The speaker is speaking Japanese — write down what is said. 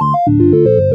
you